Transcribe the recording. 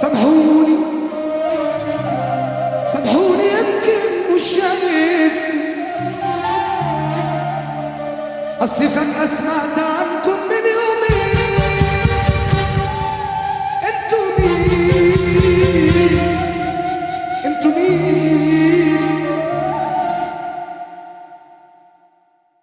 سامحوني. سامحوني يمكن مش شايفني. اصلي فجأة سمعت